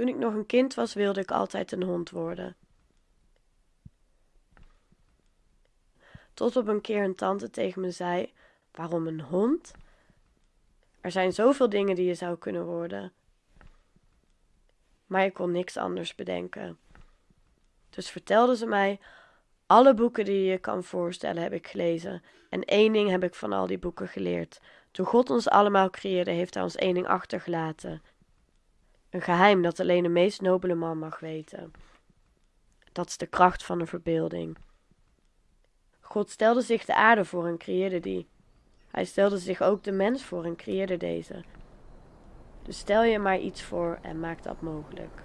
Toen ik nog een kind was, wilde ik altijd een hond worden. Tot op een keer een tante tegen me zei: Waarom een hond? Er zijn zoveel dingen die je zou kunnen worden. Maar ik kon niks anders bedenken. Dus vertelde ze mij: Alle boeken die je kan voorstellen heb ik gelezen. En één ding heb ik van al die boeken geleerd. Toen God ons allemaal creëerde, heeft hij ons één ding achtergelaten. Een geheim dat alleen de meest nobele man mag weten. Dat is de kracht van de verbeelding. God stelde zich de aarde voor en creëerde die. Hij stelde zich ook de mens voor en creëerde deze. Dus stel je maar iets voor en maak dat mogelijk.